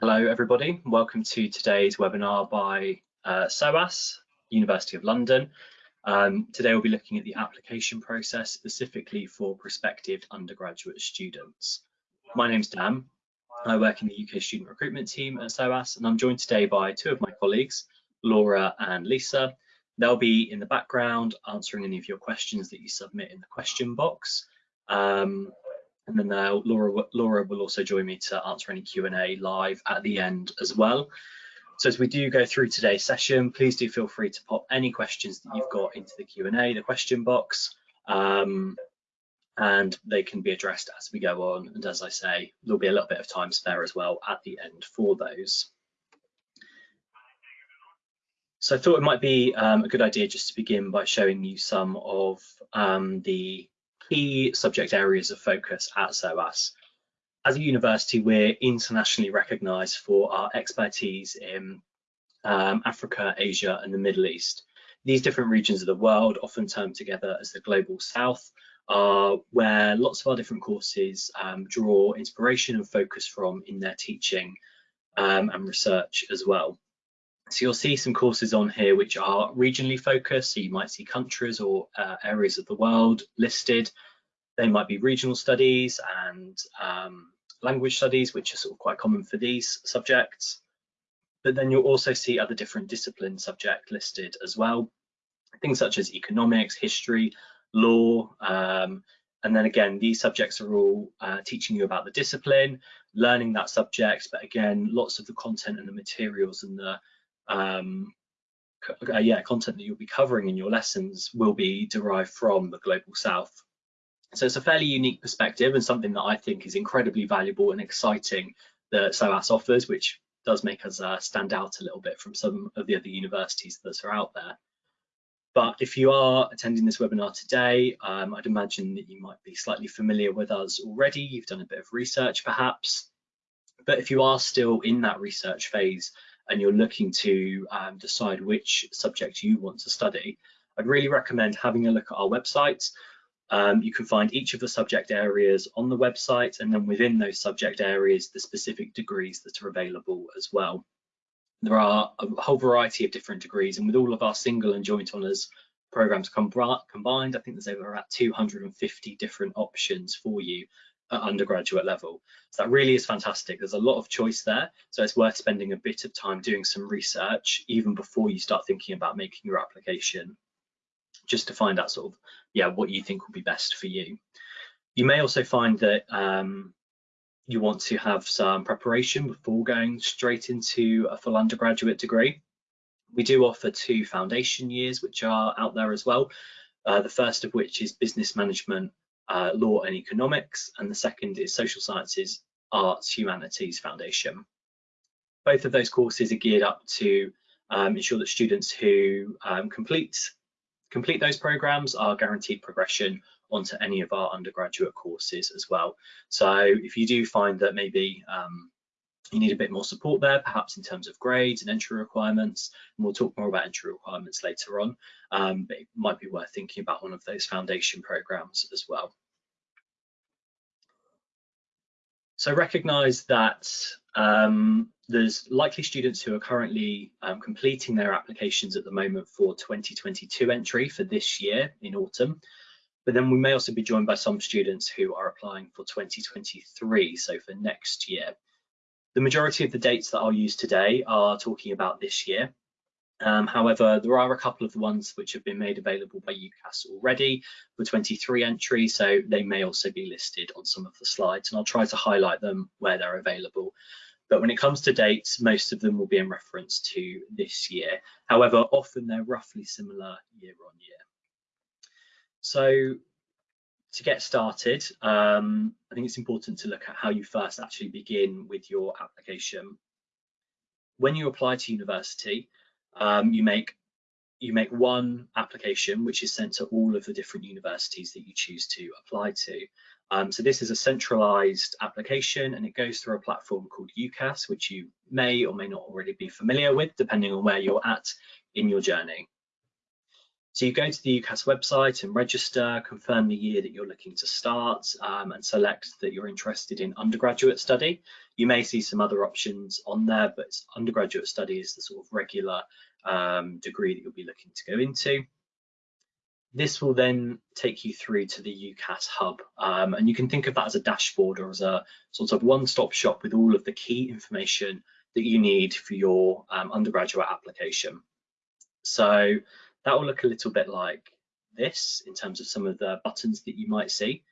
Hello everybody, welcome to today's webinar by uh, SOAS, University of London. Um, today we'll be looking at the application process specifically for prospective undergraduate students. My name's Dan, I work in the UK student recruitment team at SOAS and I'm joined today by two of my colleagues, Laura and Lisa. They'll be in the background answering any of your questions that you submit in the question box. Um, and then uh, Laura, Laura will also join me to answer any Q&A live at the end as well. So as we do go through today's session, please do feel free to pop any questions that you've got into the Q&A, the question box, um, and they can be addressed as we go on. And as I say, there'll be a little bit of time spare as well at the end for those. So I thought it might be um, a good idea just to begin by showing you some of um, the key subject areas of focus at SOAS. As a university, we're internationally recognised for our expertise in um, Africa, Asia and the Middle East. These different regions of the world, often termed together as the Global South, are where lots of our different courses um, draw inspiration and focus from in their teaching um, and research as well. So you'll see some courses on here which are regionally focused. So you might see countries or uh, areas of the world listed. They might be regional studies and um, language studies, which are sort of quite common for these subjects. But then you'll also see other different discipline subject listed as well. Things such as economics, history, law, um, and then again, these subjects are all uh, teaching you about the discipline, learning that subject, but again, lots of the content and the materials and the um, uh, yeah, content that you'll be covering in your lessons will be derived from the Global South. So it's a fairly unique perspective and something that I think is incredibly valuable and exciting that SOAS offers, which does make us uh, stand out a little bit from some of the other universities that are out there. But if you are attending this webinar today, um, I'd imagine that you might be slightly familiar with us already. You've done a bit of research perhaps. But if you are still in that research phase and you're looking to um, decide which subject you want to study, I'd really recommend having a look at our website. Um, you can find each of the subject areas on the website and then within those subject areas, the specific degrees that are available as well. There are a whole variety of different degrees and with all of our single and joint honours programs combined, I think there's over about 250 different options for you at undergraduate level. So that really is fantastic. There's a lot of choice there. So it's worth spending a bit of time doing some research even before you start thinking about making your application, just to find out sort of, yeah, what you think will be best for you. You may also find that um, you want to have some preparation before going straight into a full undergraduate degree. We do offer two foundation years, which are out there as well. Uh, the first of which is business management uh, Law and Economics, and the second is Social Sciences, Arts, Humanities Foundation. Both of those courses are geared up to um, ensure that students who um, complete complete those programs are guaranteed progression onto any of our undergraduate courses as well. So if you do find that maybe um, you need a bit more support there, perhaps in terms of grades and entry requirements. And we'll talk more about entry requirements later on, um, but it might be worth thinking about one of those foundation programs as well. So recognize that um, there's likely students who are currently um, completing their applications at the moment for 2022 entry for this year in autumn. But then we may also be joined by some students who are applying for 2023, so for next year. The majority of the dates that I'll use today are talking about this year. Um, however, there are a couple of the ones which have been made available by UCAS already for 23 entry, so they may also be listed on some of the slides, and I'll try to highlight them where they're available. But when it comes to dates, most of them will be in reference to this year. However, often they're roughly similar year on year. So to get started, um, I think it's important to look at how you first actually begin with your application. When you apply to university, um, you make you make one application which is sent to all of the different universities that you choose to apply to. Um, so this is a centralized application and it goes through a platform called UCAS, which you may or may not already be familiar with, depending on where you're at in your journey. So you go to the UCAS website and register, confirm the year that you're looking to start um, and select that you're interested in undergraduate study. You may see some other options on there, but undergraduate study is the sort of regular um, degree that you'll be looking to go into. This will then take you through to the UCAS hub um, and you can think of that as a dashboard or as a sort of one-stop shop with all of the key information that you need for your um, undergraduate application. So that will look a little bit like this in terms of some of the buttons that you might see.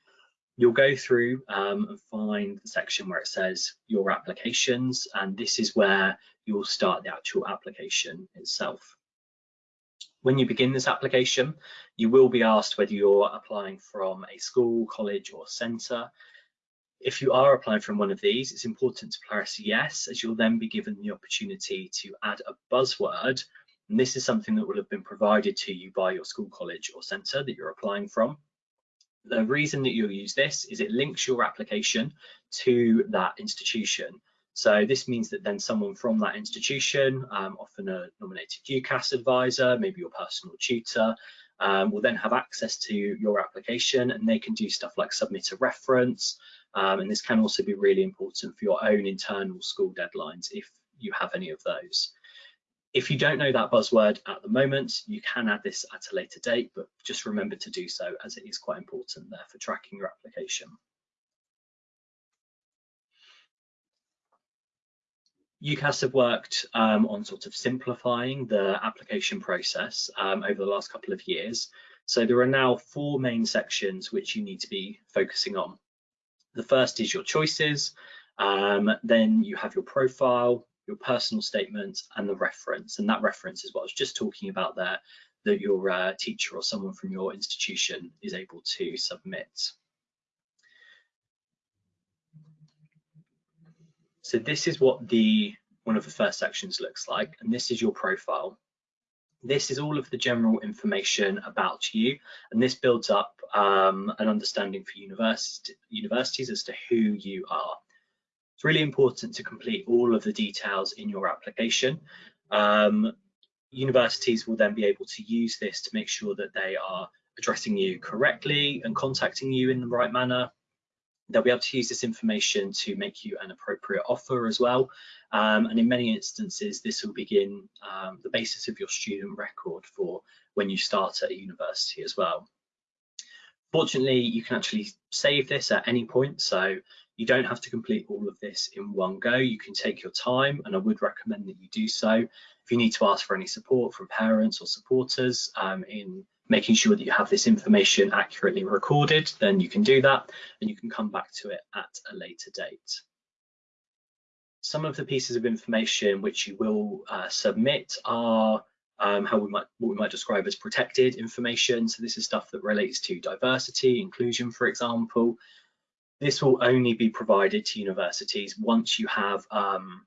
You'll go through um, and find the section where it says your applications, and this is where you'll start the actual application itself. When you begin this application, you will be asked whether you're applying from a school, college or centre. If you are applying from one of these, it's important to press yes, as you'll then be given the opportunity to add a buzzword and this is something that will have been provided to you by your school, college or centre that you're applying from. The reason that you'll use this is it links your application to that institution. So this means that then someone from that institution, um, often a nominated UCAS advisor, maybe your personal tutor, um, will then have access to your application and they can do stuff like submit a reference. Um, and this can also be really important for your own internal school deadlines if you have any of those. If you don't know that buzzword at the moment, you can add this at a later date, but just remember to do so as it is quite important there for tracking your application. UCAS have worked um, on sort of simplifying the application process um, over the last couple of years. So there are now four main sections which you need to be focusing on. The first is your choices, um, then you have your profile, your personal statement and the reference. And that reference is what I was just talking about there, that your uh, teacher or someone from your institution is able to submit. So this is what the one of the first sections looks like, and this is your profile. This is all of the general information about you, and this builds up um, an understanding for university, universities as to who you are. It's really important to complete all of the details in your application. Um, universities will then be able to use this to make sure that they are addressing you correctly and contacting you in the right manner. They'll be able to use this information to make you an appropriate offer as well. Um, and in many instances, this will begin um, the basis of your student record for when you start at a university as well. Fortunately, you can actually save this at any point. So you don't have to complete all of this in one go. You can take your time and I would recommend that you do so. If you need to ask for any support from parents or supporters um, in making sure that you have this information accurately recorded, then you can do that and you can come back to it at a later date. Some of the pieces of information which you will uh, submit are um, how we might what we might describe as protected information. So this is stuff that relates to diversity, inclusion, for example, this will only be provided to universities once you have um,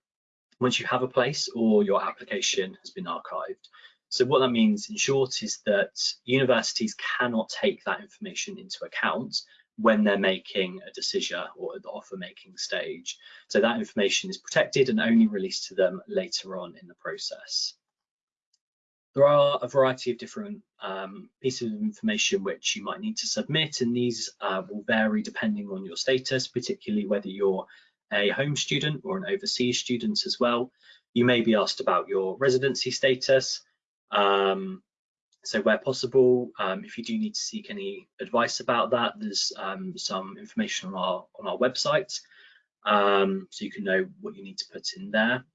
once you have a place or your application has been archived. So what that means in short is that universities cannot take that information into account when they're making a decision or at the offer making stage. So that information is protected and only released to them later on in the process. There are a variety of different um, pieces of information which you might need to submit, and these uh, will vary depending on your status, particularly whether you're a home student or an overseas student as well. You may be asked about your residency status. Um, so where possible, um, if you do need to seek any advice about that, there's um, some information on our on our website, um, so you can know what you need to put in there.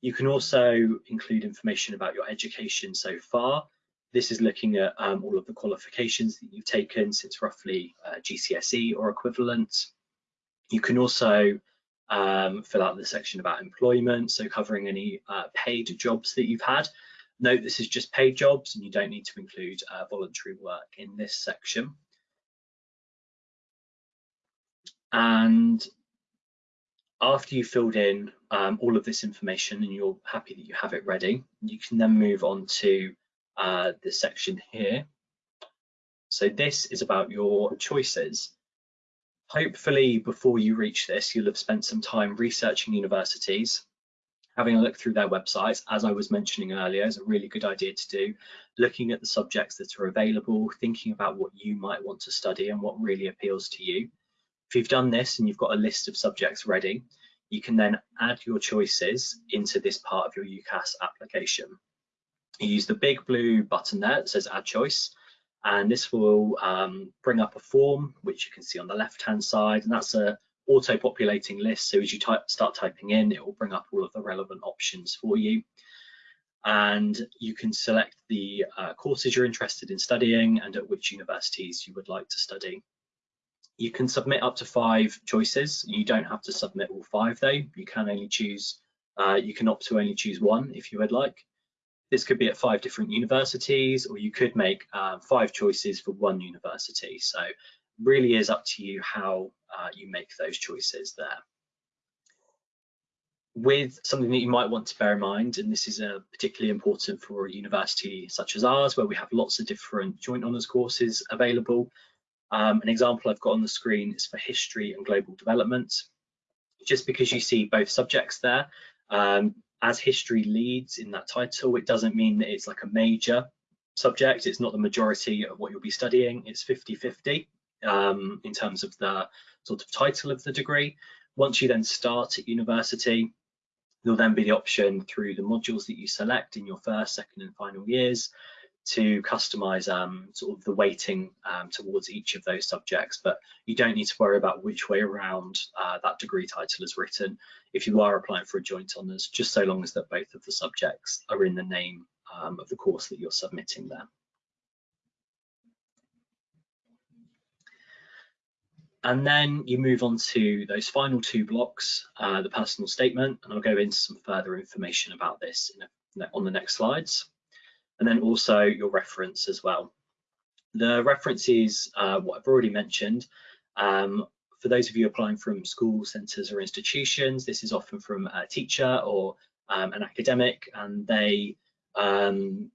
You can also include information about your education so far. This is looking at um, all of the qualifications that you've taken since roughly uh, GCSE or equivalent. You can also um, fill out the section about employment, so covering any uh, paid jobs that you've had. Note this is just paid jobs and you don't need to include uh, voluntary work in this section. And after you've filled in um, all of this information and you're happy that you have it ready, you can then move on to uh, the section here. So this is about your choices. Hopefully before you reach this, you'll have spent some time researching universities, having a look through their websites, as I was mentioning earlier, is a really good idea to do. Looking at the subjects that are available, thinking about what you might want to study and what really appeals to you. If you've done this and you've got a list of subjects ready, you can then add your choices into this part of your UCAS application. You use the big blue button there that says add choice and this will um, bring up a form which you can see on the left hand side and that's a auto populating list so as you type, start typing in it will bring up all of the relevant options for you and you can select the uh, courses you're interested in studying and at which universities you would like to study. You can submit up to five choices. You don't have to submit all five though. You can only choose, uh, you can opt to only choose one if you would like. This could be at five different universities, or you could make uh, five choices for one university. So really is up to you how uh, you make those choices there. With something that you might want to bear in mind, and this is uh, particularly important for a university such as ours, where we have lots of different joint honours courses available. Um, an example I've got on the screen is for history and global development. Just because you see both subjects there, um, as history leads in that title, it doesn't mean that it's like a major subject. It's not the majority of what you'll be studying. It's 50-50 um, in terms of the sort of title of the degree. Once you then start at university, there'll then be the option through the modules that you select in your first, second and final years to customize um, sort of the weighting um, towards each of those subjects, but you don't need to worry about which way around uh, that degree title is written if you are applying for a joint honours, just so long as that both of the subjects are in the name um, of the course that you're submitting there. And then you move on to those final two blocks, uh, the personal statement, and I'll go into some further information about this a, on the next slides and then also your reference as well. The reference is uh, what I've already mentioned. Um, for those of you applying from school centres or institutions, this is often from a teacher or um, an academic, and they um,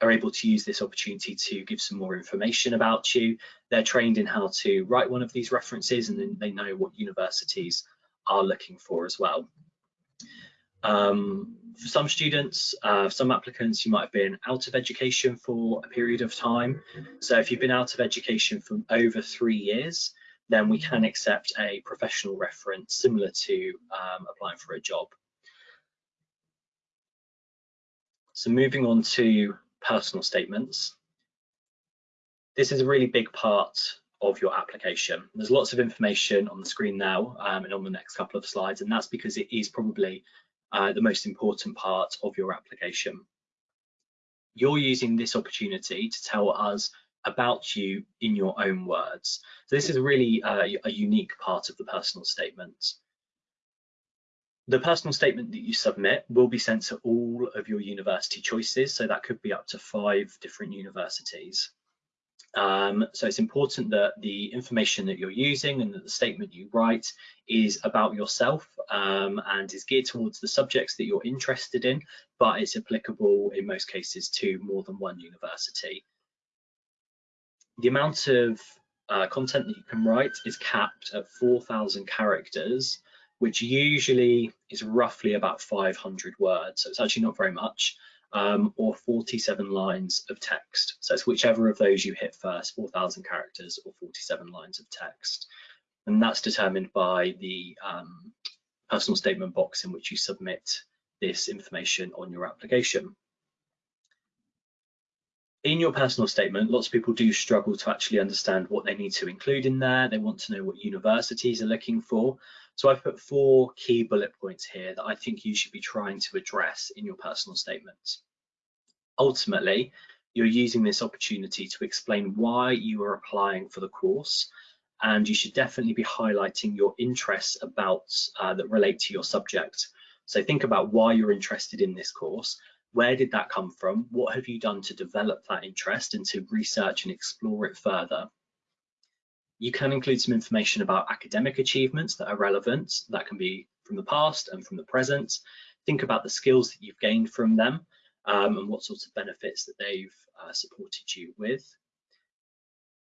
are able to use this opportunity to give some more information about you. They're trained in how to write one of these references, and then they know what universities are looking for as well. Um, for some students, uh, some applicants, you might have been out of education for a period of time. So if you've been out of education for over three years, then we can accept a professional reference similar to um, applying for a job. So moving on to personal statements. This is a really big part of your application. There's lots of information on the screen now um, and on the next couple of slides, and that's because it is probably uh, the most important part of your application. You're using this opportunity to tell us about you in your own words. So this is really uh, a unique part of the personal statement. The personal statement that you submit will be sent to all of your university choices, so that could be up to five different universities. Um, so it's important that the information that you're using and that the statement you write is about yourself um, and is geared towards the subjects that you're interested in, but it's applicable in most cases to more than one university. The amount of uh, content that you can write is capped at 4,000 characters, which usually is roughly about 500 words. So it's actually not very much um, or 47 lines of text. So it's whichever of those you hit first, 4,000 characters or 47 lines of text. And that's determined by the um, personal statement box in which you submit this information on your application. In your personal statement, lots of people do struggle to actually understand what they need to include in there. They want to know what universities are looking for. So I've put four key bullet points here that I think you should be trying to address in your personal statements. Ultimately, you're using this opportunity to explain why you are applying for the course and you should definitely be highlighting your interests about uh, that relate to your subject. So think about why you're interested in this course. Where did that come from? What have you done to develop that interest and to research and explore it further? You can include some information about academic achievements that are relevant. That can be from the past and from the present. Think about the skills that you've gained from them um, and what sorts of benefits that they've uh, supported you with.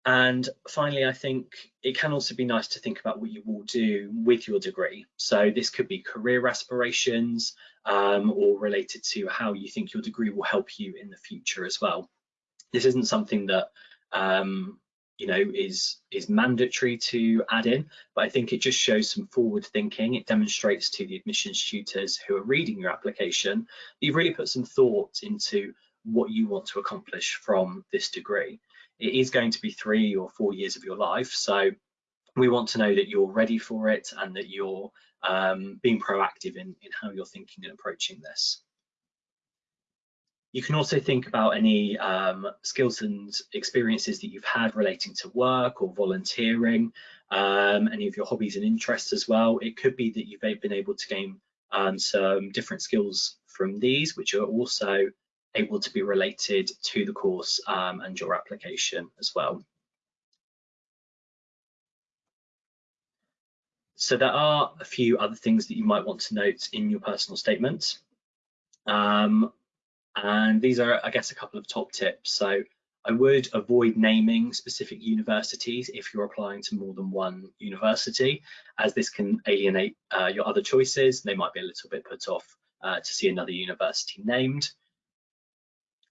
And finally, I think it can also be nice to think about what you will do with your degree. So this could be career aspirations um, or related to how you think your degree will help you in the future as well. This isn't something that um, you know is is mandatory to add in but i think it just shows some forward thinking. It demonstrates to the admissions tutors who are reading your application that you've really put some thought into what you want to accomplish from this degree. It is going to be three or four years of your life so we want to know that you're ready for it and that you're um, being proactive in, in how you're thinking and approaching this you can also think about any um, skills and experiences that you've had relating to work or volunteering, um, any of your hobbies and interests as well. It could be that you've been able to gain um, some different skills from these, which are also able to be related to the course um, and your application as well. So there are a few other things that you might want to note in your personal statement. Um, and these are, I guess, a couple of top tips. So I would avoid naming specific universities if you're applying to more than one university, as this can alienate uh, your other choices. They might be a little bit put off uh, to see another university named.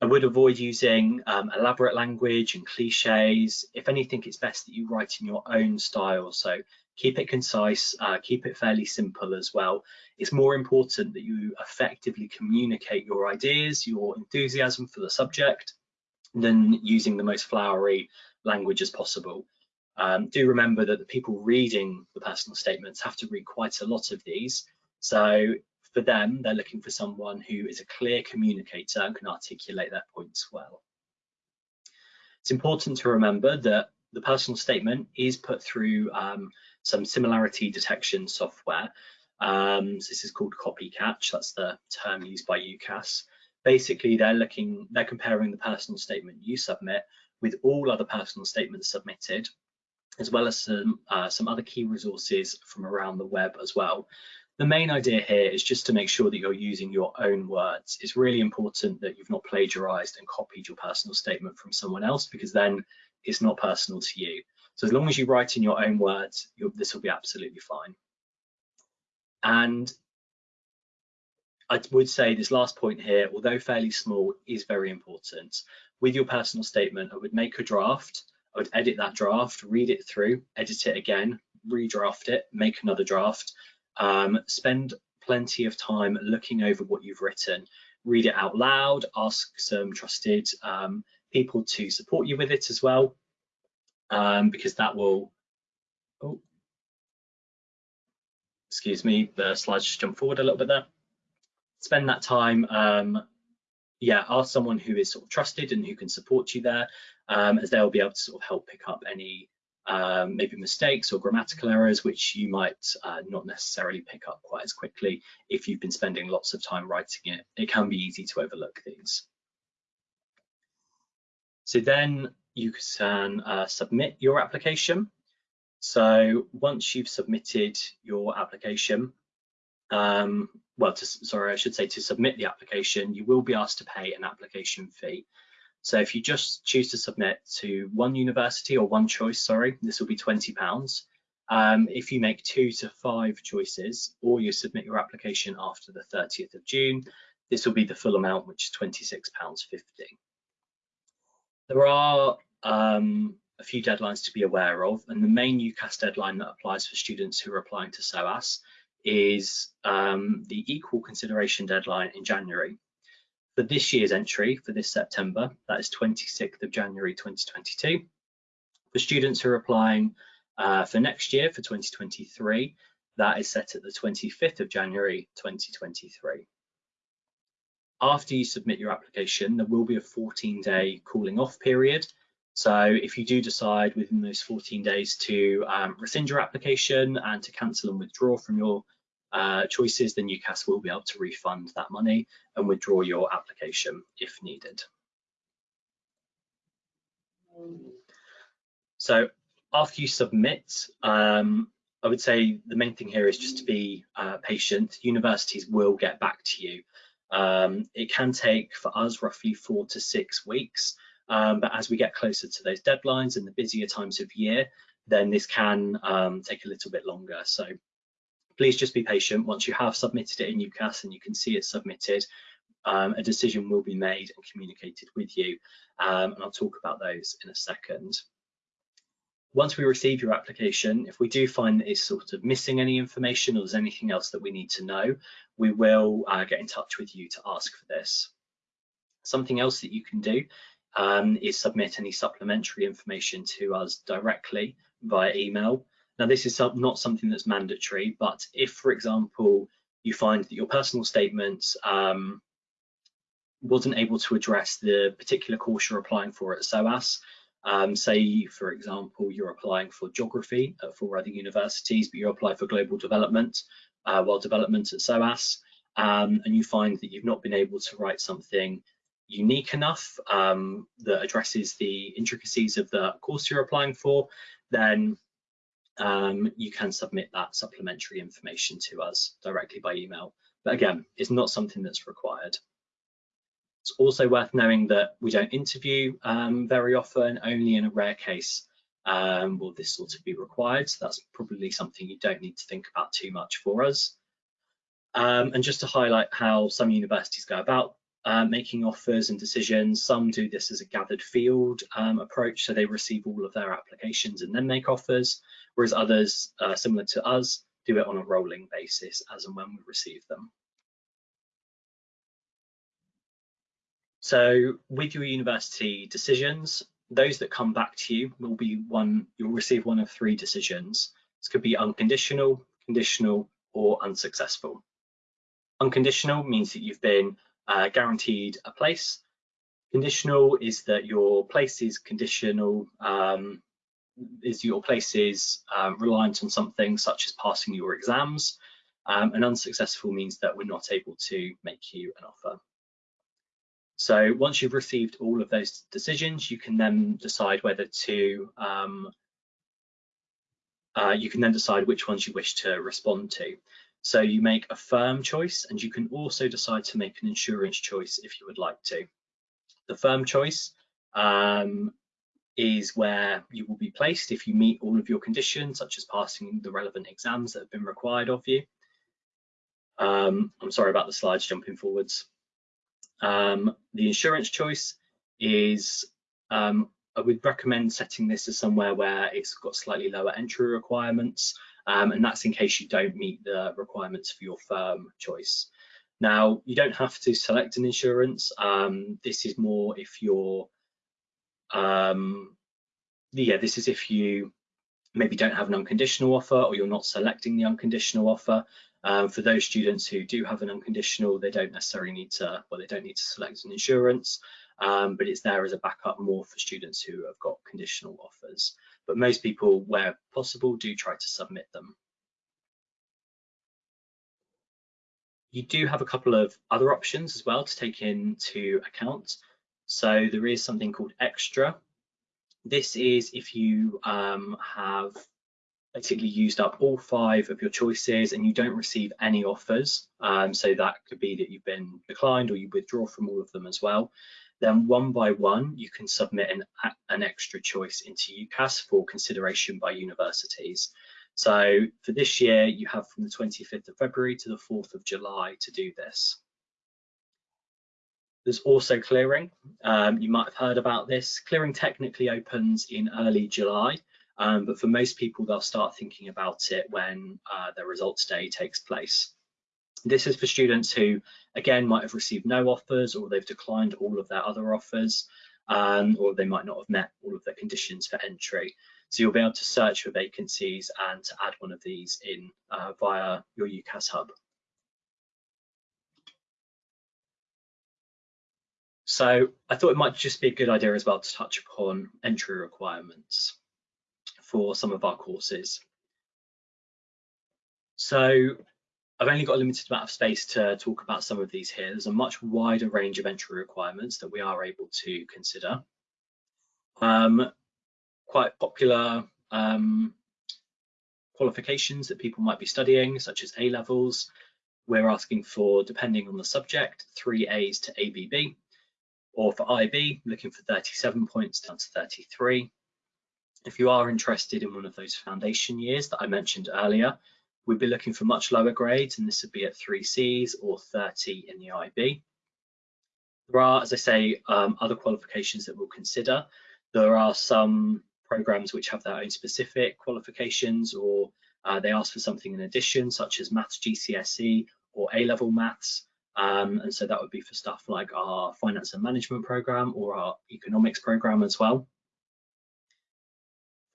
I would avoid using um, elaborate language and cliches. If anything, it's best that you write in your own style. So keep it concise, uh, keep it fairly simple as well. It's more important that you effectively communicate your ideas, your enthusiasm for the subject, than using the most flowery language as possible. Um, do remember that the people reading the personal statements have to read quite a lot of these. So for them, they're looking for someone who is a clear communicator and can articulate their points well. It's important to remember that the personal statement is put through um, some similarity detection software. Um, so this is called Copycatch, that's the term used by UCAS. Basically, they're looking, they're comparing the personal statement you submit with all other personal statements submitted, as well as some, uh, some other key resources from around the web as well. The main idea here is just to make sure that you're using your own words. It's really important that you've not plagiarized and copied your personal statement from someone else because then it's not personal to you. So as long as you write in your own words, this will be absolutely fine. And I would say this last point here, although fairly small, is very important. With your personal statement, I would make a draft, I would edit that draft, read it through, edit it again, redraft it, make another draft, um, spend plenty of time looking over what you've written, read it out loud, ask some trusted um, people to support you with it as well, um, because that will, oh, excuse me, the slides just jump forward a little bit there. Spend that time, um, yeah, ask someone who is sort of trusted and who can support you there, um, as they'll be able to sort of help pick up any um, maybe mistakes or grammatical errors, which you might uh, not necessarily pick up quite as quickly if you've been spending lots of time writing it. It can be easy to overlook these. So then you can uh, submit your application. So once you've submitted your application, um, well, to, sorry, I should say to submit the application, you will be asked to pay an application fee. So if you just choose to submit to one university or one choice, sorry, this will be £20. Um, if you make two to five choices or you submit your application after the 30th of June, this will be the full amount, which is £26.50. There are um, a few deadlines to be aware of, and the main UCAS deadline that applies for students who are applying to SOAS is um, the equal consideration deadline in January. For this year's entry, for this September, that is 26th of January 2022. For students who are applying uh, for next year, for 2023, that is set at the 25th of January 2023 after you submit your application, there will be a 14 day cooling off period. So if you do decide within those 14 days to um, rescind your application and to cancel and withdraw from your uh, choices, then UCAS will be able to refund that money and withdraw your application if needed. So after you submit, um, I would say the main thing here is just to be uh, patient. Universities will get back to you. Um, it can take for us roughly four to six weeks. Um, but as we get closer to those deadlines and the busier times of year, then this can um, take a little bit longer. So please just be patient. Once you have submitted it in UCAS and you can see it submitted, um, a decision will be made and communicated with you. Um, and I'll talk about those in a second. Once we receive your application, if we do find that it's sort of missing any information or there's anything else that we need to know, we will uh, get in touch with you to ask for this. Something else that you can do um, is submit any supplementary information to us directly via email. Now, this is not something that's mandatory, but if, for example, you find that your personal statement um, wasn't able to address the particular course you're applying for at SOAS, um, say, for example, you're applying for geography at four other universities, but you apply for global development, uh, world development at SOAS, um, and you find that you've not been able to write something unique enough um, that addresses the intricacies of the course you're applying for, then um, you can submit that supplementary information to us directly by email. But again, it's not something that's required. It's also worth knowing that we don't interview um, very often, only in a rare case um, will this sort of be required. So that's probably something you don't need to think about too much for us. Um, and just to highlight how some universities go about uh, making offers and decisions, some do this as a gathered field um, approach, so they receive all of their applications and then make offers, whereas others, uh, similar to us, do it on a rolling basis as and when we receive them. So with your university decisions, those that come back to you will be one, you'll receive one of three decisions. This could be unconditional, conditional, or unsuccessful. Unconditional means that you've been uh, guaranteed a place. Conditional is that your place is conditional, um, is your place is um, reliant on something such as passing your exams. Um, and unsuccessful means that we're not able to make you an offer. So once you've received all of those decisions, you can then decide whether to, um, uh, you can then decide which ones you wish to respond to. So you make a firm choice and you can also decide to make an insurance choice if you would like to. The firm choice um, is where you will be placed if you meet all of your conditions, such as passing the relevant exams that have been required of you. Um, I'm sorry about the slides jumping forwards. Um, the insurance choice is, um, I would recommend setting this as somewhere where it's got slightly lower entry requirements, um, and that's in case you don't meet the requirements for your firm choice. Now, you don't have to select an insurance. Um, this is more if you're, um, yeah, this is if you maybe don't have an unconditional offer or you're not selecting the unconditional offer. Um, for those students who do have an unconditional, they don't necessarily need to, well, they don't need to select an insurance, um, but it's there as a backup more for students who have got conditional offers. But most people, where possible, do try to submit them. You do have a couple of other options as well to take into account. So there is something called extra. This is if you um, have basically used up all five of your choices and you don't receive any offers, um, so that could be that you've been declined or you withdraw from all of them as well, then one by one you can submit an, an extra choice into UCAS for consideration by universities. So for this year, you have from the 25th of February to the 4th of July to do this. There's also clearing. Um, you might have heard about this. Clearing technically opens in early July, um, but for most people, they'll start thinking about it when uh, their results day takes place. This is for students who, again, might have received no offers or they've declined all of their other offers, um, or they might not have met all of the conditions for entry. So you'll be able to search for vacancies and to add one of these in uh, via your UCAS hub. So I thought it might just be a good idea as well to touch upon entry requirements for some of our courses. So I've only got a limited amount of space to talk about some of these here. There's a much wider range of entry requirements that we are able to consider. Um, quite popular um, qualifications that people might be studying, such as A levels. We're asking for, depending on the subject, three A's to ABB. Or for IB, looking for 37 points down to 33. If you are interested in one of those foundation years that I mentioned earlier, we'd be looking for much lower grades, and this would be at 3Cs or 30 in the IB. There are, as I say, um, other qualifications that we'll consider. There are some programs which have their own specific qualifications or uh, they ask for something in addition, such as maths GCSE or A-level maths. Um, and so that would be for stuff like our finance and management program or our economics program as well.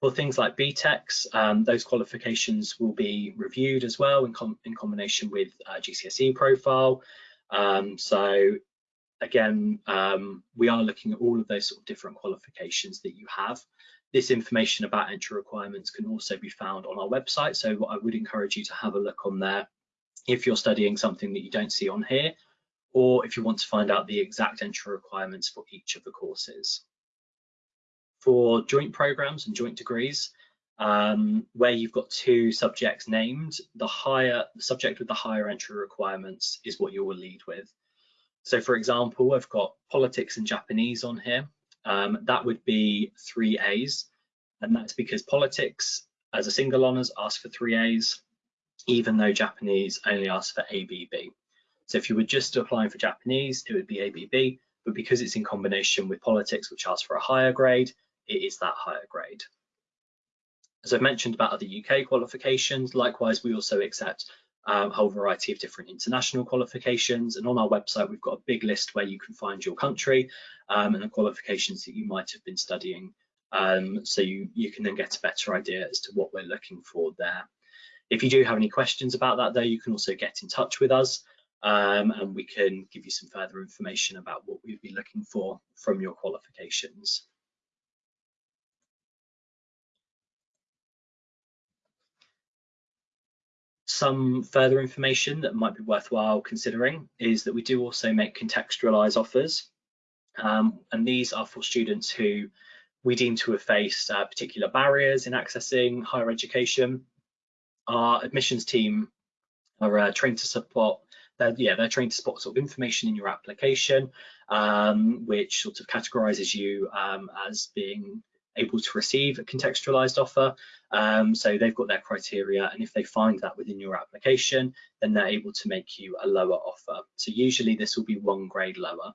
For things like BTECs, um, those qualifications will be reviewed as well in, com in combination with uh, GCSE profile. Um, so again, um, we are looking at all of those sort of different qualifications that you have. This information about entry requirements can also be found on our website. So I would encourage you to have a look on there if you're studying something that you don't see on here, or if you want to find out the exact entry requirements for each of the courses. For joint programs and joint degrees, um, where you've got two subjects named, the higher the subject with the higher entry requirements is what you will lead with. So for example, I've got politics and Japanese on here. Um, that would be three A's, and that's because politics as a single honours asks for three A's, even though Japanese only asks for ABB. So if you were just applying for Japanese, it would be ABB, but because it's in combination with politics, which asks for a higher grade, it is that higher grade. As I've mentioned about other UK qualifications, likewise, we also accept um, a whole variety of different international qualifications. And on our website, we've got a big list where you can find your country um, and the qualifications that you might have been studying. Um, so you, you can then get a better idea as to what we're looking for there. If you do have any questions about that though, you can also get in touch with us um, and we can give you some further information about what we'd be looking for from your qualifications. Some further information that might be worthwhile considering is that we do also make contextualized offers. Um, and these are for students who we deem to have faced uh, particular barriers in accessing higher education. Our admissions team are uh, trained to support they're, yeah, they're trained to spot sort of information in your application, um, which sort of categorizes you um, as being able to receive a contextualized offer. Um, so they've got their criteria, and if they find that within your application, then they're able to make you a lower offer. So usually this will be one grade lower.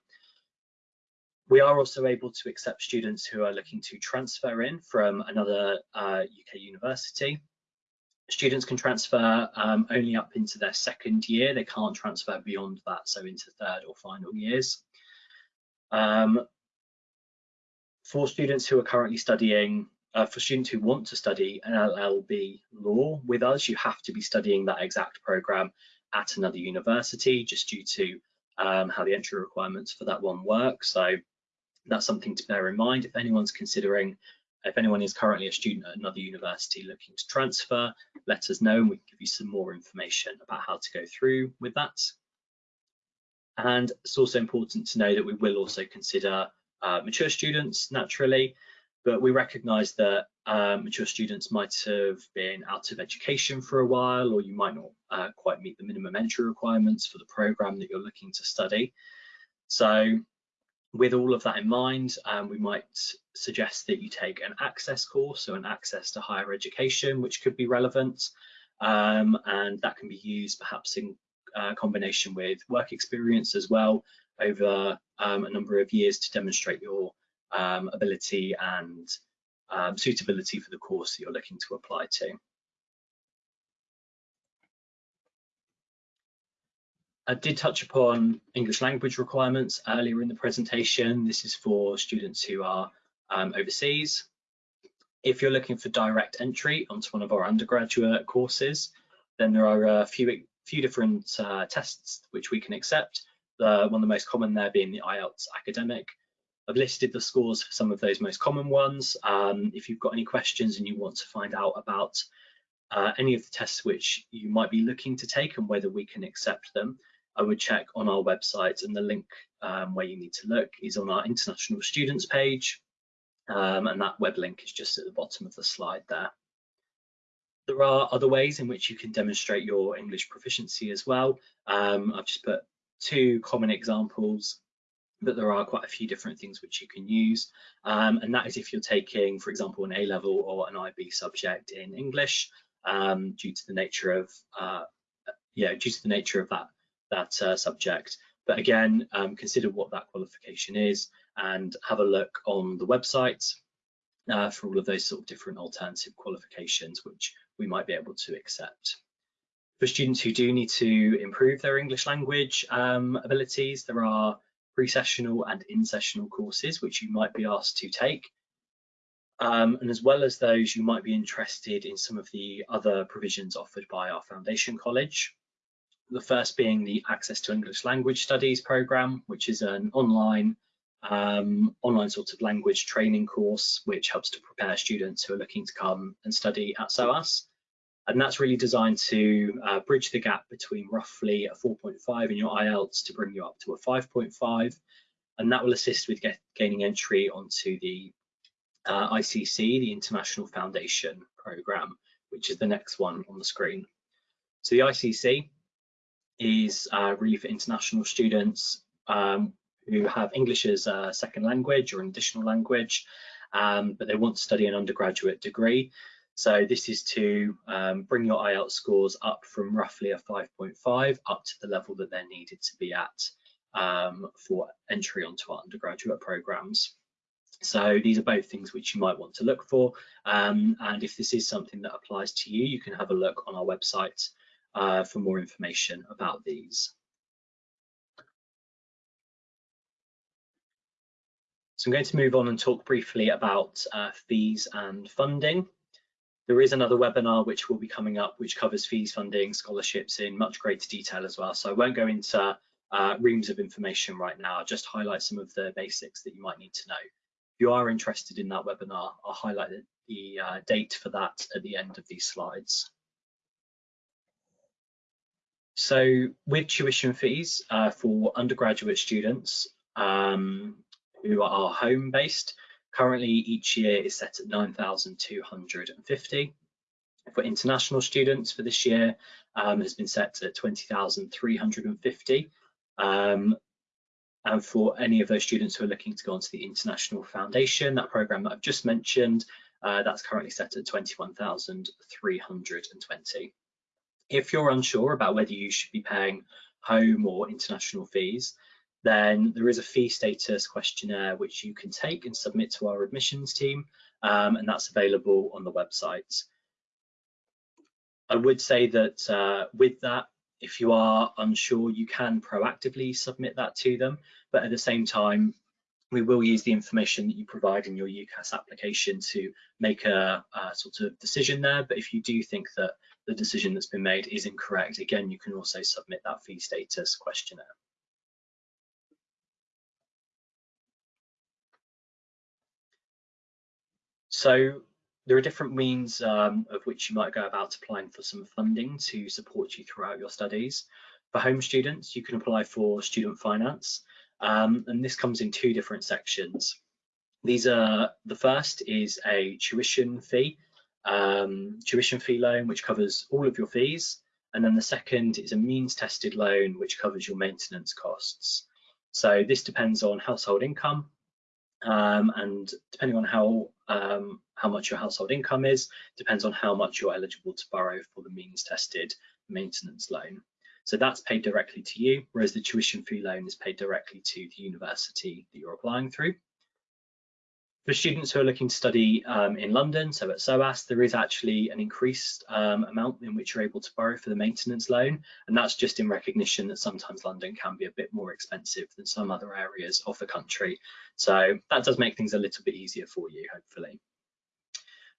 We are also able to accept students who are looking to transfer in from another uh, UK university. Students can transfer um, only up into their second year. They can't transfer beyond that, so into third or final years. Um, for students who are currently studying, uh, for students who want to study an LLB law with us, you have to be studying that exact program at another university just due to um, how the entry requirements for that one work. So that's something to bear in mind if anyone's considering, if anyone is currently a student at another university looking to transfer, let us know and we can give you some more information about how to go through with that. And it's also important to know that we will also consider uh, mature students naturally, but we recognise that um, mature students might have been out of education for a while, or you might not uh, quite meet the minimum entry requirements for the programme that you're looking to study. So with all of that in mind, um, we might suggest that you take an access course, so an access to higher education, which could be relevant. Um, and that can be used perhaps in uh, combination with work experience as well over um, a number of years to demonstrate your um, ability and um, suitability for the course that you're looking to apply to. I did touch upon English language requirements earlier in the presentation. This is for students who are um, overseas. If you're looking for direct entry onto one of our undergraduate courses, then there are a few, few different uh, tests which we can accept one of the most common there being the IELTS academic. I've listed the scores for some of those most common ones. Um, if you've got any questions and you want to find out about uh, any of the tests which you might be looking to take and whether we can accept them, I would check on our website and the link um, where you need to look is on our international students page um, and that web link is just at the bottom of the slide there. There are other ways in which you can demonstrate your English proficiency as well. Um, I've just put two common examples but there are quite a few different things which you can use. Um, and that is if you're taking, for example, an A-level or an IB subject in English, um, due to the nature of, uh, yeah, due to the nature of that, that uh, subject. But again, um, consider what that qualification is and have a look on the website uh, for all of those sort of different alternative qualifications which we might be able to accept. For students who do need to improve their English language um, abilities, there are pre-sessional and in-sessional courses which you might be asked to take. Um, and as well as those, you might be interested in some of the other provisions offered by our Foundation College. The first being the Access to English Language Studies programme, which is an online um, online sort of language training course, which helps to prepare students who are looking to come and study at SOAS. And that's really designed to uh, bridge the gap between roughly a 4.5 in your IELTS to bring you up to a 5.5. And that will assist with get, gaining entry onto the uh, ICC, the International Foundation Programme, which is the next one on the screen. So the ICC is uh, really for international students um, who have English as a second language or an additional language, um, but they want to study an undergraduate degree. So this is to um, bring your IELTS scores up from roughly a 5.5 up to the level that they're needed to be at um, for entry onto our undergraduate programs. So these are both things which you might want to look for. Um, and if this is something that applies to you, you can have a look on our website uh, for more information about these. So I'm going to move on and talk briefly about uh, fees and funding. There is another webinar which will be coming up which covers fees, funding, scholarships in much greater detail as well. So I won't go into uh, reams of information right now, I'll just highlight some of the basics that you might need to know. If you are interested in that webinar, I'll highlight the, uh, date for that at the end of these slides. So with tuition fees uh, for undergraduate students um, who are home based, Currently, each year is set at 9,250. For international students for this year, um, has been set at 20,350. Um, and for any of those students who are looking to go onto the International Foundation, that program that I've just mentioned, uh, that's currently set at 21,320. If you're unsure about whether you should be paying home or international fees, then there is a fee status questionnaire which you can take and submit to our admissions team, um, and that's available on the website. I would say that uh, with that, if you are unsure, you can proactively submit that to them, but at the same time, we will use the information that you provide in your UCAS application to make a, a, sort of decision there. But if you do think that the decision that's been made is incorrect, again, you can also submit that fee status questionnaire. So there are different means um, of which you might go about applying for some funding to support you throughout your studies. For home students, you can apply for student finance, um, and this comes in two different sections. These are the first is a tuition fee, um, tuition fee loan, which covers all of your fees, and then the second is a means tested loan, which covers your maintenance costs. So this depends on household income, um, and depending on how um, how much your household income is, depends on how much you're eligible to borrow for the means tested maintenance loan. So that's paid directly to you, whereas the tuition fee loan is paid directly to the university that you're applying through. For students who are looking to study um, in London, so at SOAS, there is actually an increased um, amount in which you're able to borrow for the maintenance loan, and that's just in recognition that sometimes London can be a bit more expensive than some other areas of the country. So that does make things a little bit easier for you, hopefully.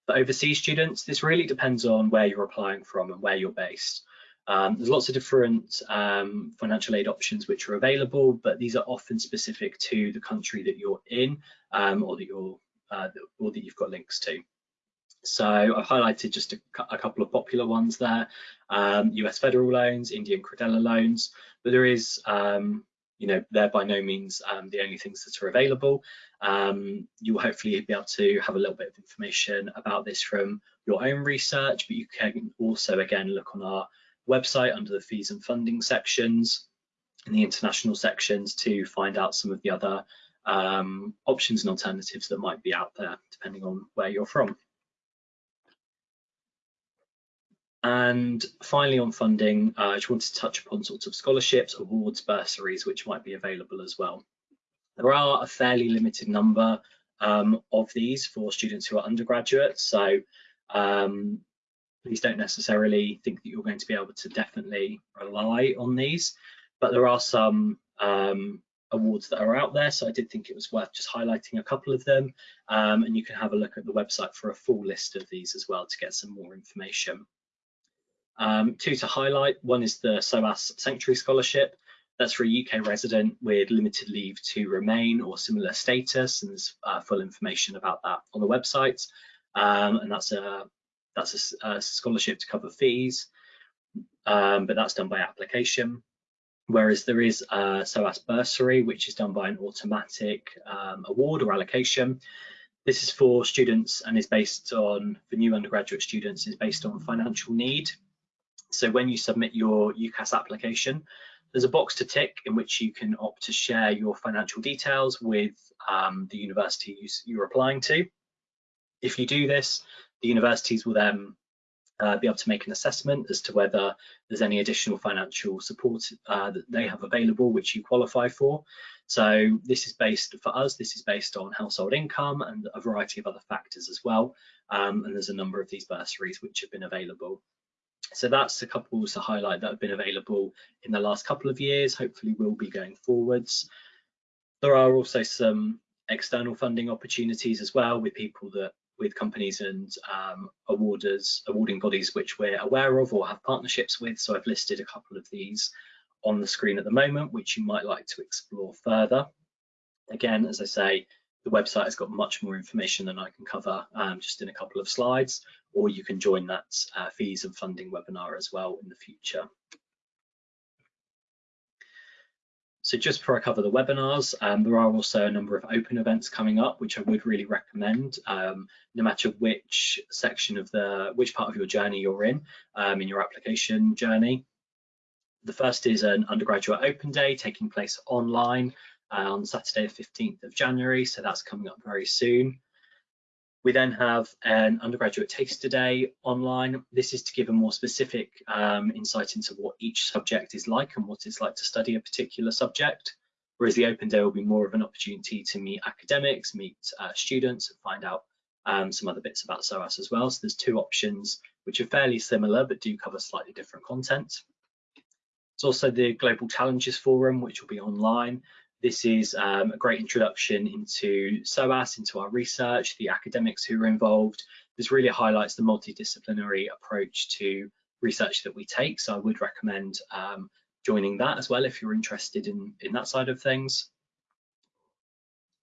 For overseas students, this really depends on where you're applying from and where you're based. Um, there's lots of different um, financial aid options which are available, but these are often specific to the country that you're in um, or that you're uh, or that you've got links to. So I've highlighted just a, a couple of popular ones there, US um, federal loans, Indian Credila loans, but there is, um, you know, they're by no means um, the only things that are available. you'll hopefully be able to have a little bit of information about this from your own research, but you can also, again, look on our website under the fees and funding sections in the international sections to find out some of the other um, options and alternatives that might be out there, depending on where you're from. And finally on funding, uh, I just wanted to touch upon sorts of scholarships, awards, bursaries, which might be available as well. There are a fairly limited number um, of these for students who are undergraduates, so um, please don't necessarily think that you're going to be able to definitely rely on these, but there are some um, awards that are out there. So I did think it was worth just highlighting a couple of them. Um, and you can have a look at the website for a full list of these as well to get some more information. Um, two to highlight, one is the SOAS Sanctuary Scholarship. That's for a UK resident with limited leave to remain or similar status, and there's uh, full information about that on the website. Um, and that's a that's a, a, scholarship to cover fees, um, but that's done by application whereas there is a SOAS bursary, which is done by an automatic um, award or allocation. This is for students and is based on, for new undergraduate students, is based on financial need. So when you submit your UCAS application, there's a box to tick in which you can opt to share your financial details with um, the university you're applying to. If you do this, the universities will then uh, be able to make an assessment as to whether there's any additional financial support uh, that they have available which you qualify for. So this is based, for us, this is based on household income and a variety of other factors as well. Um, and there's a number of these bursaries which have been available. So that's a couple to highlight that have been available in the last couple of years, hopefully will be going forwards. There are also some external funding opportunities as well with people that with companies and um, awarders, awarding bodies which we're aware of or have partnerships with. So I've listed a couple of these on the screen at the moment, which you might like to explore further. Again, as I say, the website has got much more information than I can cover um, just in a couple of slides, or you can join that uh, fees and funding webinar as well in the future. So just before I cover the webinars, um, there are also a number of open events coming up, which I would really recommend, um, no matter which section of the, which part of your journey you're in, um, in your application journey. The first is an undergraduate open day taking place online uh, on Saturday, the 15th of January. So that's coming up very soon. We then have an undergraduate taster day online. This is to give a more specific um, insight into what each subject is like and what it's like to study a particular subject. Whereas the open day will be more of an opportunity to meet academics, meet uh, students and find out um, some other bits about SOAS as well. So there's two options which are fairly similar but do cover slightly different content. It's also the Global Challenges Forum, which will be online. This is um, a great introduction into SOAS, into our research, the academics who are involved. This really highlights the multidisciplinary approach to research that we take. So I would recommend um, joining that as well if you're interested in, in that side of things.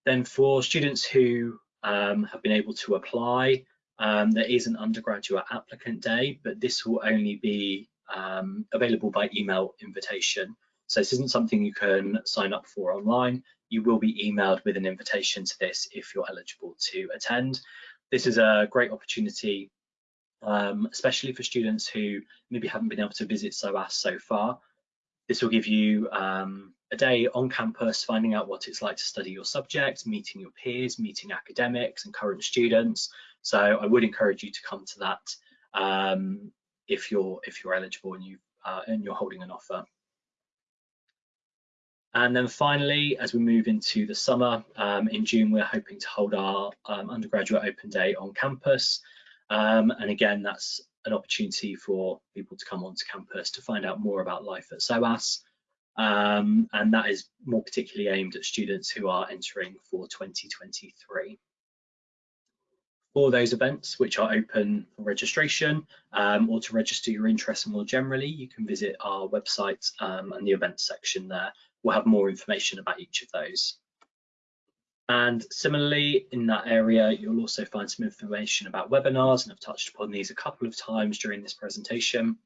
Then for students who um, have been able to apply, um, there is an undergraduate applicant day, but this will only be um, available by email invitation. So this isn't something you can sign up for online. You will be emailed with an invitation to this if you're eligible to attend. This is a great opportunity, um, especially for students who maybe haven't been able to visit SOAS so far. This will give you um, a day on campus, finding out what it's like to study your subject, meeting your peers, meeting academics and current students. So I would encourage you to come to that um, if you're if you're eligible and you uh, and you're holding an offer. And then finally, as we move into the summer, um, in June, we're hoping to hold our um, undergraduate open day on campus. Um, and again, that's an opportunity for people to come onto campus to find out more about life at SOAS. Um, and that is more particularly aimed at students who are entering for 2023. For those events which are open for registration um, or to register your interest more generally, you can visit our website um, and the events section there we'll have more information about each of those. And similarly, in that area, you'll also find some information about webinars, and I've touched upon these a couple of times during this presentation.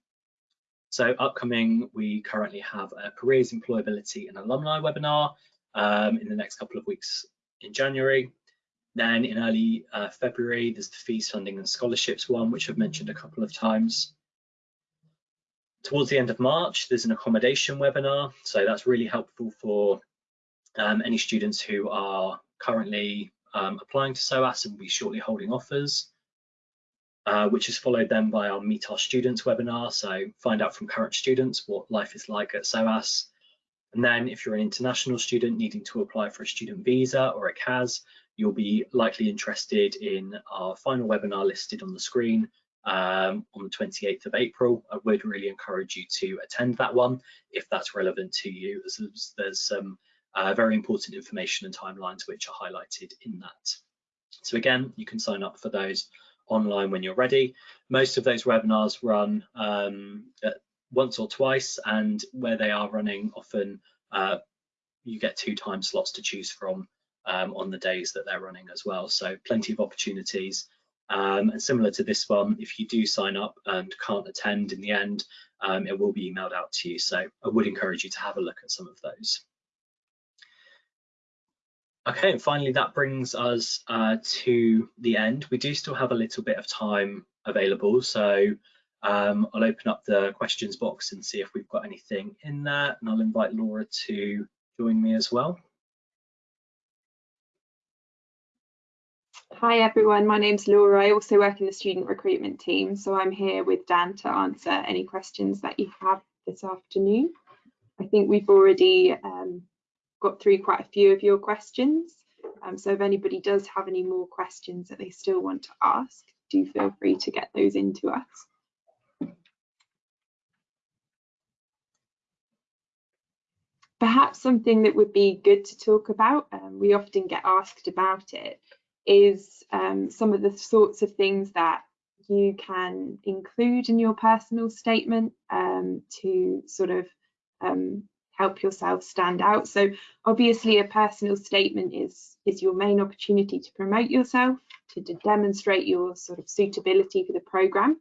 So upcoming, we currently have a careers, employability and alumni webinar um, in the next couple of weeks in January. Then in early uh, February, there's the fees, funding and scholarships one, which I've mentioned a couple of times Towards the end of March, there's an accommodation webinar. So that's really helpful for um, any students who are currently um, applying to SOAS and will be shortly holding offers, uh, which is followed then by our Meet Our Students webinar. So find out from current students what life is like at SOAS. And then if you're an international student needing to apply for a student visa or a CAS, you'll be likely interested in our final webinar listed on the screen um, on the 28th of April. I would really encourage you to attend that one if that's relevant to you, as there's some uh, very important information and timelines which are highlighted in that. So again, you can sign up for those online when you're ready. Most of those webinars run um, once or twice, and where they are running, often uh, you get two time slots to choose from um, on the days that they're running as well. So plenty of opportunities. Um, and similar to this one, if you do sign up and can't attend in the end, um, it will be emailed out to you. So I would encourage you to have a look at some of those. Okay, and finally that brings us uh, to the end. We do still have a little bit of time available, so um, I'll open up the questions box and see if we've got anything in there, and I'll invite Laura to join me as well. Hi everyone, my name's Laura. I also work in the student recruitment team, so I'm here with Dan to answer any questions that you have this afternoon. I think we've already um, got through quite a few of your questions, um, so if anybody does have any more questions that they still want to ask, do feel free to get those into us. Perhaps something that would be good to talk about, um, we often get asked about it, is um, some of the sorts of things that you can include in your personal statement um, to sort of um, help yourself stand out. So obviously a personal statement is, is your main opportunity to promote yourself, to, to demonstrate your sort of suitability for the programme.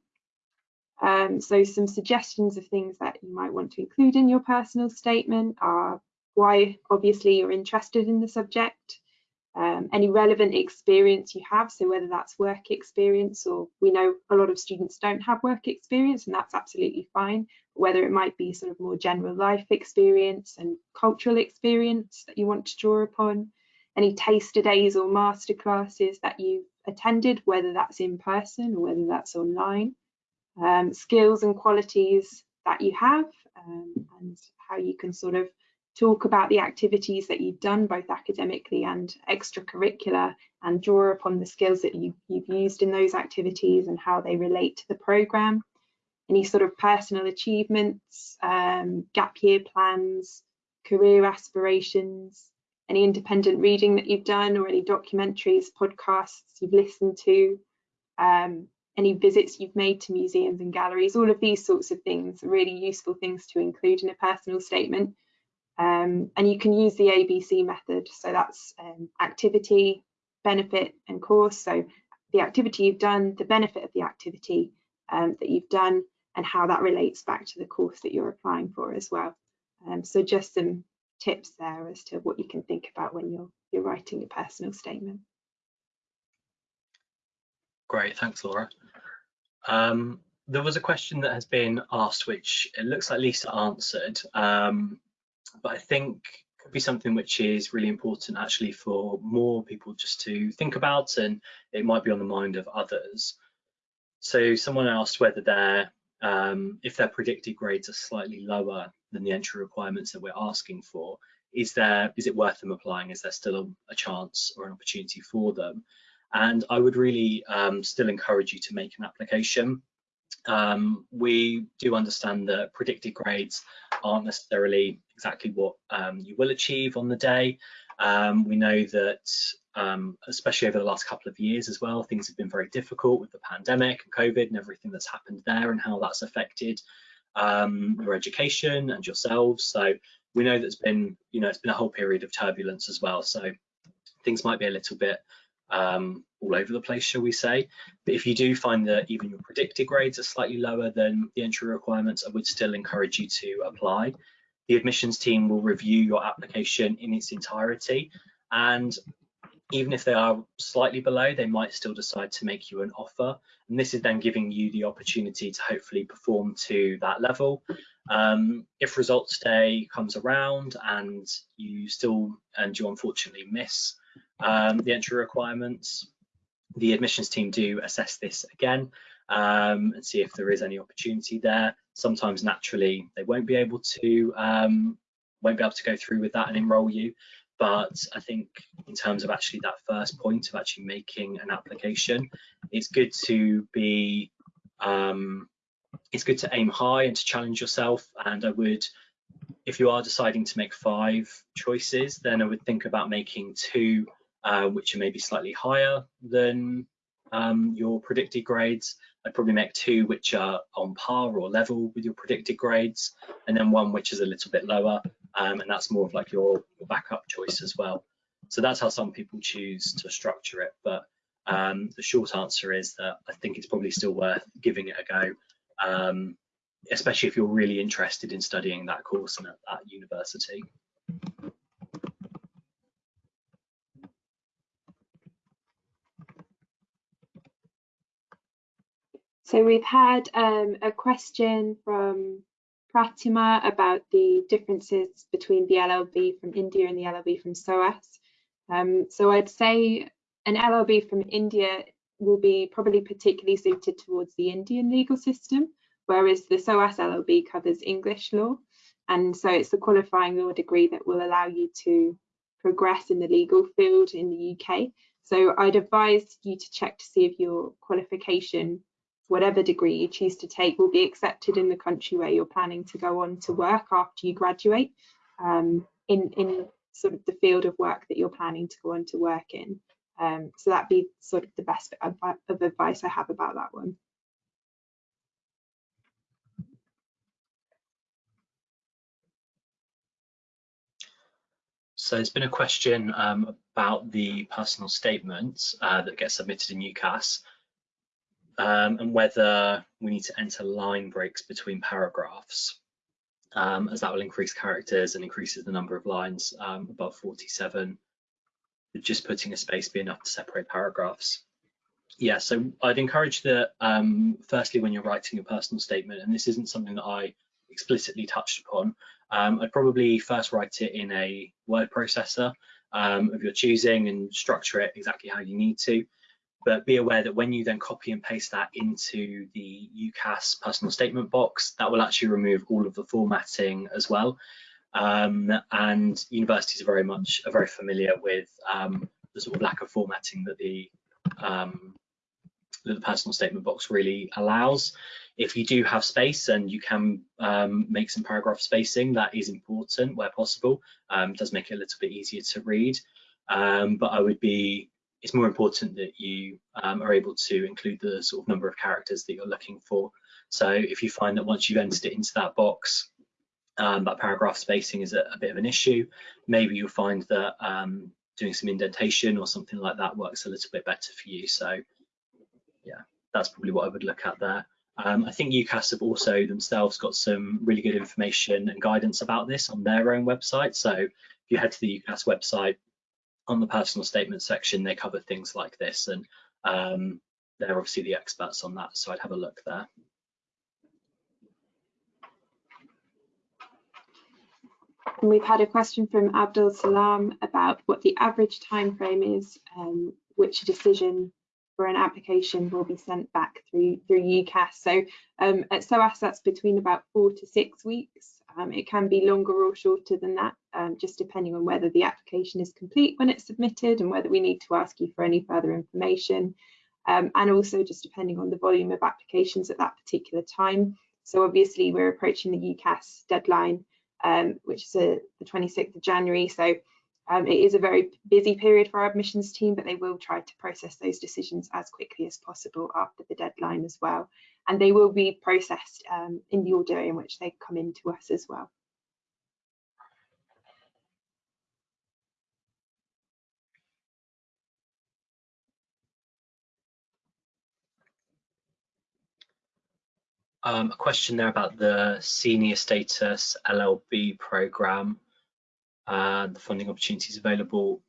Um, so some suggestions of things that you might want to include in your personal statement are why obviously you're interested in the subject, um, any relevant experience you have, so whether that's work experience or we know a lot of students don't have work experience and that's absolutely fine, whether it might be sort of more general life experience and cultural experience that you want to draw upon, any taster days or master classes that you've attended, whether that's in person or whether that's online, um, skills and qualities that you have um, and how you can sort of talk about the activities that you've done both academically and extracurricular and draw upon the skills that you, have used in those activities and how they relate to the programme. Any sort of personal achievements, um, gap year plans, career aspirations, any independent reading that you've done or any documentaries, podcasts you've listened to, um, any visits you've made to museums and galleries, all of these sorts of things are really useful things to include in a personal statement um, and you can use the ABC method. So that's um, activity, benefit and course. So the activity you've done, the benefit of the activity um, that you've done and how that relates back to the course that you're applying for as well. Um, so just some tips there as to what you can think about when you're, you're writing a personal statement. Great, thanks Laura. Um, there was a question that has been asked which it looks like Lisa answered um, but I think could be something which is really important actually for more people just to think about and it might be on the mind of others. So someone asked whether their um, if their predicted grades are slightly lower than the entry requirements that we're asking for, is there is it worth them applying? Is there still a, a chance or an opportunity for them? And I would really um, still encourage you to make an application. Um, we do understand that predicted grades aren't necessarily exactly what um, you will achieve on the day. Um, we know that, um, especially over the last couple of years as well, things have been very difficult with the pandemic and COVID and everything that's happened there and how that's affected um, your education and yourselves. So we know that's been, you know, it's been a whole period of turbulence as well. So things might be a little bit um, all over the place, shall we say. But if you do find that even your predicted grades are slightly lower than the entry requirements, I would still encourage you to apply. The admissions team will review your application in its entirety. And even if they are slightly below, they might still decide to make you an offer. And this is then giving you the opportunity to hopefully perform to that level. Um, if results day comes around and you still, and you unfortunately miss um, the entry requirements, the admissions team do assess this again um, and see if there is any opportunity there. Sometimes naturally they won't be able to um, won't be able to go through with that and enroll you. But I think in terms of actually that first point of actually making an application, it's good to be um, it's good to aim high and to challenge yourself. And I would, if you are deciding to make five choices, then I would think about making two uh, which are maybe slightly higher than um, your predicted grades. I'd probably make two which are on par or level with your predicted grades, and then one which is a little bit lower, um, and that's more of like your, your, backup choice as well. So that's how some people choose to structure it. But um, the short answer is that I think it's probably still worth giving it a go, um, especially if you're really interested in studying that course and at that university. So we've had um, a question from Pratima about the differences between the LLB from India and the LLB from SOAS. Um, so I'd say an LLB from India will be probably particularly suited towards the Indian legal system, whereas the SOAS LLB covers English law. And so it's the qualifying law degree that will allow you to progress in the legal field in the UK. So I'd advise you to check to see if your qualification whatever degree you choose to take will be accepted in the country where you're planning to go on to work after you graduate um, in, in sort of the field of work that you're planning to go on to work in. Um, so that'd be sort of the best of advice I have about that one. So it's been a question um, about the personal statements uh, that get submitted in UCAS um, and whether we need to enter line breaks between paragraphs, um, as that will increase characters and increases the number of lines um, above 47. Just putting a space be enough to separate paragraphs. Yeah, so I'd encourage that um, firstly when you're writing a personal statement, and this isn't something that I explicitly touched upon, um, I'd probably first write it in a word processor um, of your choosing and structure it exactly how you need to but be aware that when you then copy and paste that into the UCAS personal statement box, that will actually remove all of the formatting as well. Um, and universities are very much are very familiar with um, the sort of lack of formatting that the um, that the personal statement box really allows. If you do have space and you can um, make some paragraph spacing, that is important where possible. Um, does make it a little bit easier to read. Um, but I would be it's more important that you um, are able to include the sort of number of characters that you're looking for. So if you find that once you've entered it into that box, um, that paragraph spacing is a, a, bit of an issue, maybe you'll find that um, doing some indentation or something like that works a little bit better for you. So yeah, that's probably what I would look at there. Um, I think UCAS have also themselves got some really good information and guidance about this on their own website. So if you head to the UCAS website, on the personal statement section, they cover things like this, and um, they're obviously the experts on that, so I'd have a look there. And we've had a question from Abdul Salam about what the average time frame is, um, which a decision for an application will be sent back through through UCAS. So um, at SOAS, that's between about four to six weeks. Um, it can be longer or shorter than that, um, just depending on whether the application is complete when it's submitted and whether we need to ask you for any further information. Um, and also just depending on the volume of applications at that particular time. So obviously we're approaching the UCAS deadline, um, which is a, the 26th of January. So um, it is a very busy period for our admissions team, but they will try to process those decisions as quickly as possible after the deadline as well and they will be processed um, in the order in which they come into us as well. Um, a question there about the senior status LLB program and the funding opportunities available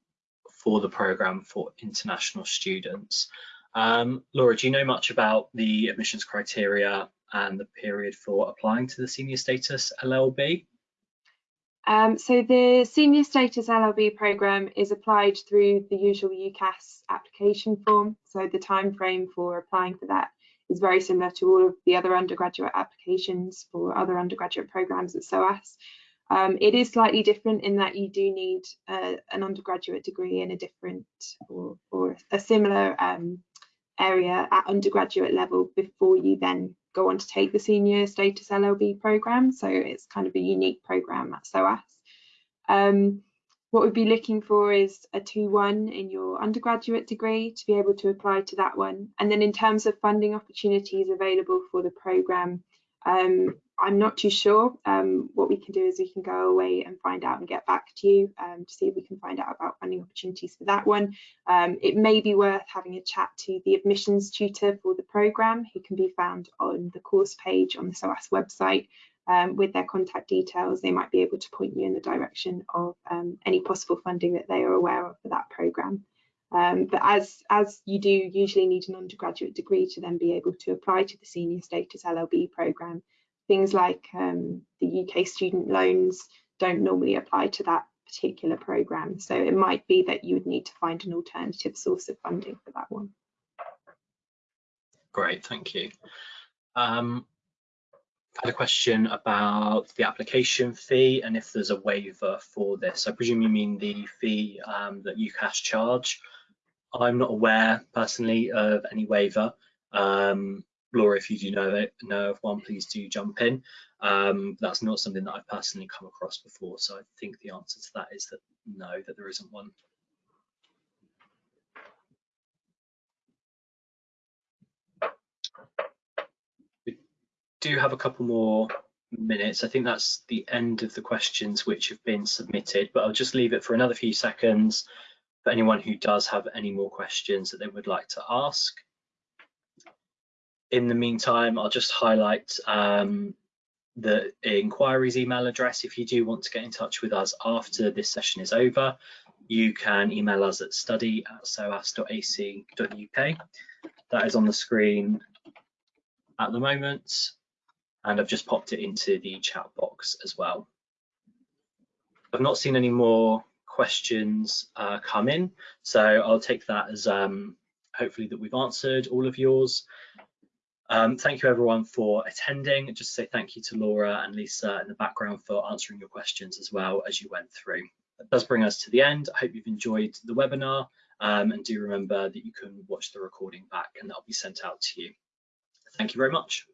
for the programme for international students. Um, Laura, do you know much about the admissions criteria and the period for applying to the senior status LLB? Um, so the senior status LLB programme is applied through the usual UCAS application form. So the time frame for applying for that is very similar to all of the other undergraduate applications for other undergraduate programmes at SOAS. Um, it is slightly different in that you do need uh, an undergraduate degree in a different or, or a similar um, area at undergraduate level before you then go on to take the senior status LLB program. So it's kind of a unique program at SOAS. Um, what we'd be looking for is a 2-1 in your undergraduate degree to be able to apply to that one. And then in terms of funding opportunities available for the program, um, I'm not too sure. Um, what we can do is we can go away and find out and get back to you um, to see if we can find out about funding opportunities for that one. Um, it may be worth having a chat to the admissions tutor for the programme who can be found on the course page on the SOAS website um, with their contact details. They might be able to point you in the direction of um, any possible funding that they are aware of for that programme. Um, but as, as you do usually need an undergraduate degree to then be able to apply to the senior status LLB programme, things like um, the UK student loans don't normally apply to that particular programme. So it might be that you would need to find an alternative source of funding for that one. Great, thank you. Um, I had a question about the application fee and if there's a waiver for this. I presume you mean the fee um, that UCAS charge. I'm not aware personally of any waiver. Um, Laura, if you do know know of one, please do jump in. Um, that's not something that I've personally come across before, so I think the answer to that is that no, that there isn't one. We do have a couple more minutes. I think that's the end of the questions which have been submitted, but I'll just leave it for another few seconds for anyone who does have any more questions that they would like to ask in the meantime, I'll just highlight um, the inquiries email address. If you do want to get in touch with us after this session is over, you can email us at study at soas.ac.uk. That is on the screen at the moment, and I've just popped it into the chat box as well. I've not seen any more questions uh, come in, so I'll take that as um, hopefully that we've answered all of yours. Um, thank you everyone for attending. Just say thank you to Laura and Lisa in the background for answering your questions as well as you went through. That does bring us to the end. I hope you've enjoyed the webinar um, and do remember that you can watch the recording back and that'll be sent out to you. Thank you very much.